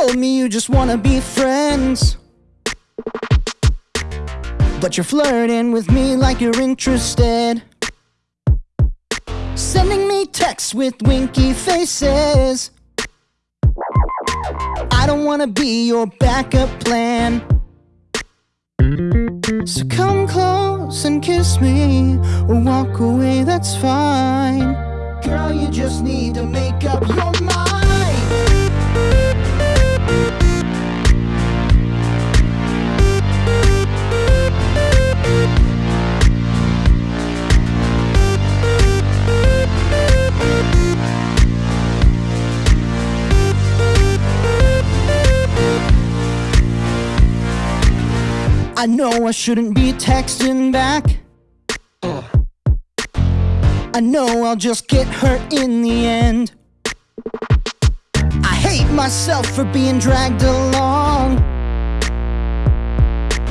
told me you just wanna be friends. But you're flirting with me like you're interested. Sending me texts with winky faces. I don't wanna be your backup plan. So come close and kiss me, or walk away, that's fine. Girl, you just need to make up your mind. I know I shouldn't be texting back. I know I'll just get hurt in the end. I hate myself for being dragged along.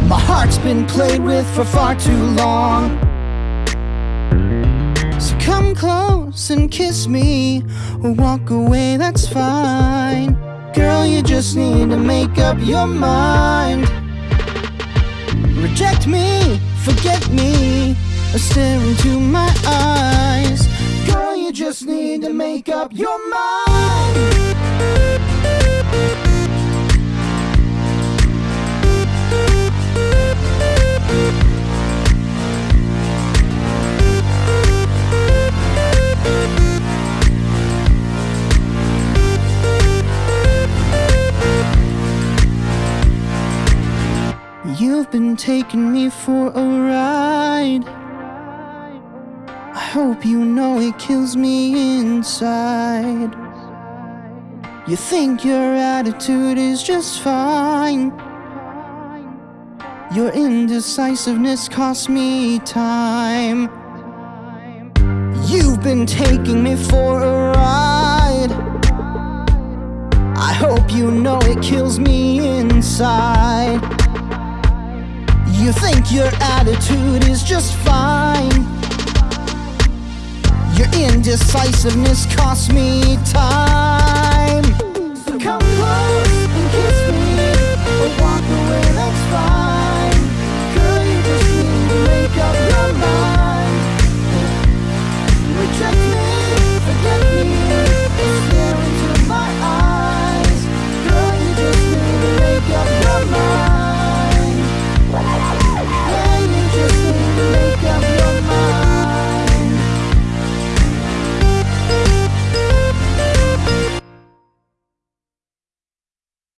My heart's been played with for far too long. So come close and kiss me, or walk away, that's fine. Girl, you just need to make up your mind. Reject me, forget me, or stare into my eyes. Girl, you just need to make up your mind. You've been taking me for a ride. I hope you know it kills me inside. You think your attitude is just fine. Your indecisiveness costs me time. You've been taking me for a ride. I hope you know it kills me inside. You think your attitude is just fine. Your indecisiveness costs me time.